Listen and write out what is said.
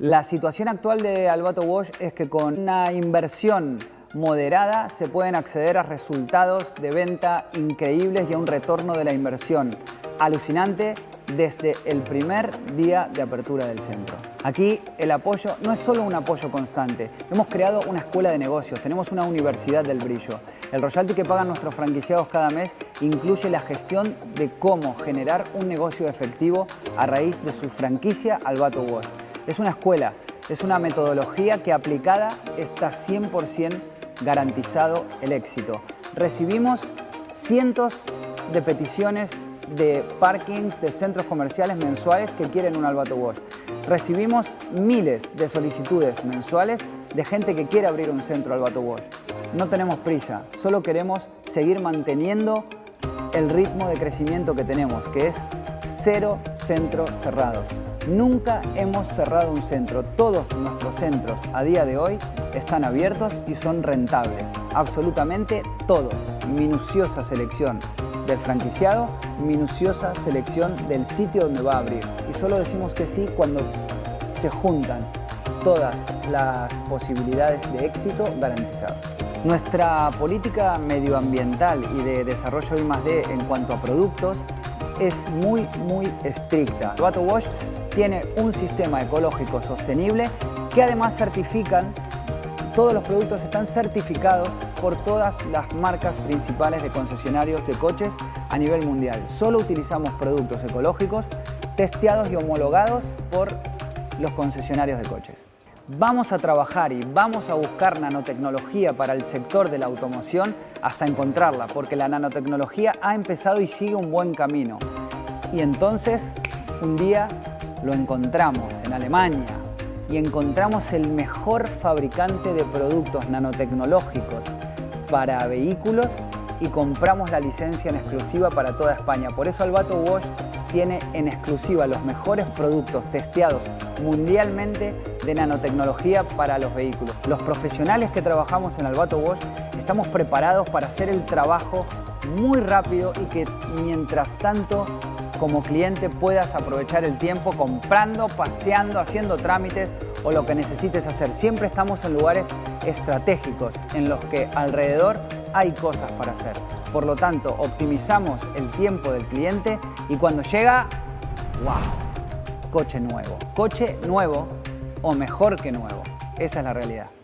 La situación actual de Albato Wash es que con una inversión moderada se pueden acceder a resultados de venta increíbles y a un retorno de la inversión alucinante desde el primer día de apertura del centro. Aquí el apoyo no es solo un apoyo constante, hemos creado una escuela de negocios, tenemos una universidad del brillo. El royalty que pagan nuestros franquiciados cada mes incluye la gestión de cómo generar un negocio efectivo a raíz de su franquicia Albato Wash. Es una escuela, es una metodología que aplicada está 100% garantizado el éxito. Recibimos cientos de peticiones de parkings, de centros comerciales mensuales que quieren un Albato. Recibimos miles de solicitudes mensuales de gente que quiere abrir un centro Albato Wash. No tenemos prisa, solo queremos seguir manteniendo el ritmo de crecimiento que tenemos, que es cero centros cerrados. Nunca hemos cerrado un centro. Todos nuestros centros a día de hoy están abiertos y son rentables. Absolutamente todos. Minuciosa selección del franquiciado, minuciosa selección del sitio donde va a abrir. Y solo decimos que sí cuando se juntan todas las posibilidades de éxito garantizadas. Nuestra política medioambiental y de desarrollo I+.D. en cuanto a productos es muy, muy estricta. Bato Wash tiene un sistema ecológico sostenible que además certifican, todos los productos están certificados por todas las marcas principales de concesionarios de coches a nivel mundial. Solo utilizamos productos ecológicos testeados y homologados por los concesionarios de coches. Vamos a trabajar y vamos a buscar nanotecnología para el sector de la automoción hasta encontrarla, porque la nanotecnología ha empezado y sigue un buen camino. Y entonces, un día lo encontramos en Alemania y encontramos el mejor fabricante de productos nanotecnológicos para vehículos y compramos la licencia en exclusiva para toda España. Por eso Albato Wash tiene en exclusiva los mejores productos testeados mundialmente de nanotecnología para los vehículos. Los profesionales que trabajamos en Albato Wash estamos preparados para hacer el trabajo muy rápido y que mientras tanto como cliente puedas aprovechar el tiempo comprando, paseando, haciendo trámites o lo que necesites hacer. Siempre estamos en lugares estratégicos en los que alrededor hay cosas para hacer. Por lo tanto, optimizamos el tiempo del cliente y cuando llega, ¡wow! Coche nuevo. Coche nuevo o mejor que nuevo. Esa es la realidad.